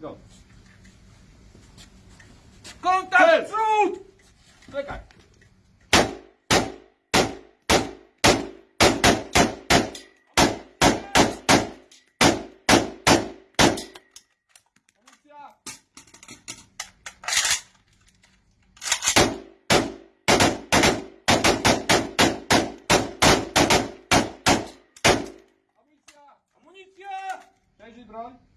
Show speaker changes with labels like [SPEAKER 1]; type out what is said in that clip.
[SPEAKER 1] No. Dobrze. Kontakt! Trud! Czekaj. Amunicja! Amunicja! Amunicja! Przejrzyj broń.